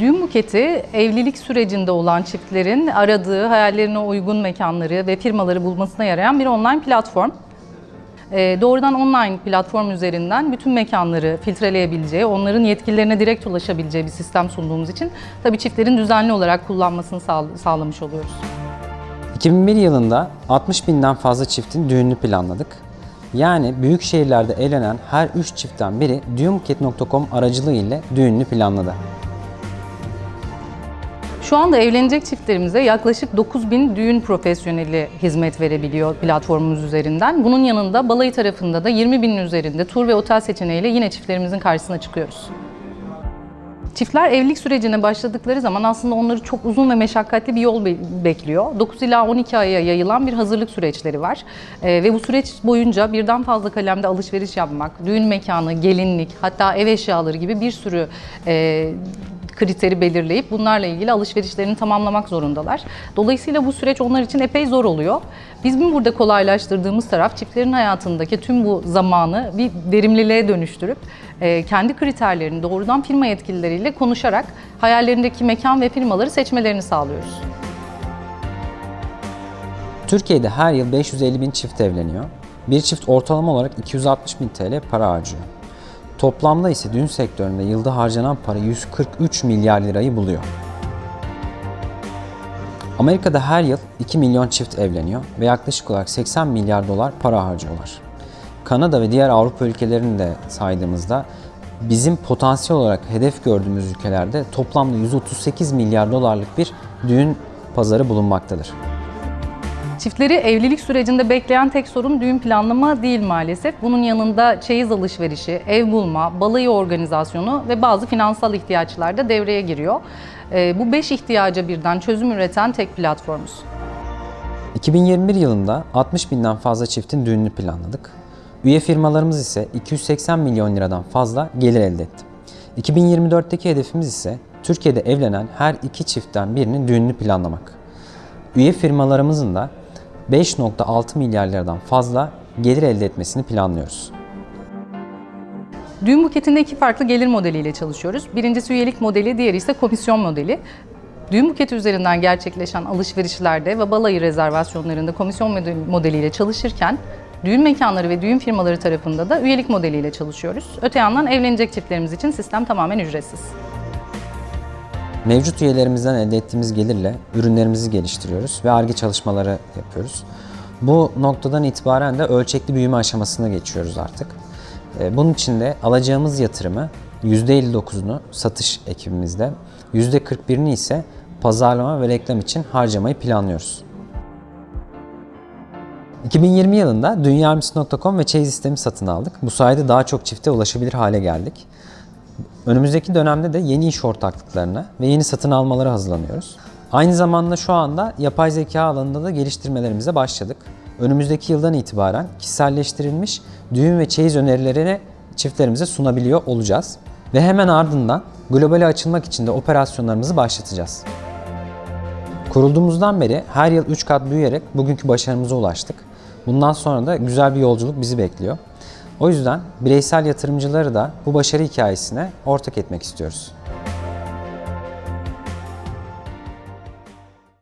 Düğün buketi evlilik sürecinde olan çiftlerin aradığı hayallerine uygun mekanları ve firmaları bulmasına yarayan bir online platform. Ee, doğrudan online platform üzerinden bütün mekanları filtreleyebileceği, onların yetkililerine direkt ulaşabileceği bir sistem sunduğumuz için tabii çiftlerin düzenli olarak kullanmasını sağ- sağlamış oluyoruz. 2001 yılında 60 binden fazla çiftin düğününü planladık. Yani büyük şehirlerde evlenen her 3 çiftten biri düğünbuket.com aracılığı ile düğününü planladı. Şu anda evlenecek çiftlerimize yaklaşık 9000 düğün profesyoneli hizmet verebiliyor platformumuz üzerinden. Bunun yanında balayı tarafında da 20 binin üzerinde tur ve otel seçeneğiyle yine çiftlerimizin karşısına çıkıyoruz. Çiftler evlilik sürecine başladıkları zaman aslında onları çok uzun ve meşakkatli bir yol be- bekliyor. 9 ila 12 aya yayılan bir hazırlık süreçleri var. Ee, ve bu süreç boyunca birden fazla kalemde alışveriş yapmak, düğün mekanı, gelinlik, hatta ev eşyaları gibi bir sürü e, kriteri belirleyip bunlarla ilgili alışverişlerini tamamlamak zorundalar. Dolayısıyla bu süreç onlar için epey zor oluyor. Bizim burada kolaylaştırdığımız taraf çiftlerin hayatındaki tüm bu zamanı bir verimliliğe dönüştürüp e, kendi kriterlerini doğrudan firma yetkilileriyle konuşarak hayallerindeki mekan ve firmaları seçmelerini sağlıyoruz. Türkiye'de her yıl 550 bin çift evleniyor. Bir çift ortalama olarak 260 bin TL para harcıyor. Toplamda ise düğün sektöründe yılda harcanan para 143 milyar lirayı buluyor. Amerika'da her yıl 2 milyon çift evleniyor ve yaklaşık olarak 80 milyar dolar para harcıyorlar. Kanada ve diğer Avrupa ülkelerini de saydığımızda bizim potansiyel olarak hedef gördüğümüz ülkelerde toplamda 138 milyar dolarlık bir düğün pazarı bulunmaktadır. Çiftleri evlilik sürecinde bekleyen tek sorun düğün planlama değil maalesef. Bunun yanında çeyiz alışverişi, ev bulma, balayı organizasyonu ve bazı finansal ihtiyaçlar da devreye giriyor. Ee, Bu beş ihtiyaca birden çözüm üreten tek platformuz. 2021 yılında 60 binden fazla çiftin düğününü planladık. Üye firmalarımız ise 280 milyon liradan fazla gelir elde etti. 2024'teki hedefimiz ise Türkiye'de evlenen her iki çiftten birinin düğününü planlamak. Üye firmalarımızın da 5.6 milyar liradan fazla gelir elde etmesini planlıyoruz. Düğün buketinde iki farklı gelir modeliyle çalışıyoruz. Birincisi üyelik modeli, diğeri ise komisyon modeli. Düğün buketi üzerinden gerçekleşen alışverişlerde ve balayı rezervasyonlarında komisyon modeli- modeliyle çalışırken düğün mekanları ve düğün firmaları tarafında da üyelik modeliyle çalışıyoruz. Öte yandan evlenecek çiftlerimiz için sistem tamamen ücretsiz. Mevcut üyelerimizden elde ettiğimiz gelirle ürünlerimizi geliştiriyoruz ve ARGE çalışmaları yapıyoruz. Bu noktadan itibaren de ölçekli büyüme aşamasına geçiyoruz artık. Ee, Bunun için de alacağımız yatırımı %59'unu satış ekibimizde, %41'ini ise pazarlama ve reklam için harcamayı planlıyoruz. 2020 yılında dünyamisi.com ve Çeyiz sistemi satın aldık. Bu sayede daha çok çifte ulaşabilir hale geldik. Önümüzdeki dönemde de yeni iş ortaklıklarına ve yeni satın almalara hazırlanıyoruz. Aynı zamanda şu anda yapay zeka alanında da geliştirmelerimize başladık. Önümüzdeki yıldan itibaren kişiselleştirilmiş düğün ve çeyiz önerilerini çiftlerimize sunabiliyor olacağız. Ve hemen ardından globale açılmak için de operasyonlarımızı başlatacağız. Kurulduğumuzdan beri her yıl 3 kat büyüyerek bugünkü başarımıza ulaştık. Bundan sonra da güzel bir yolculuk bizi bekliyor. O yüzden bireysel yatırımcıları da bu başarı hikayesine ortak etmek istiyoruz.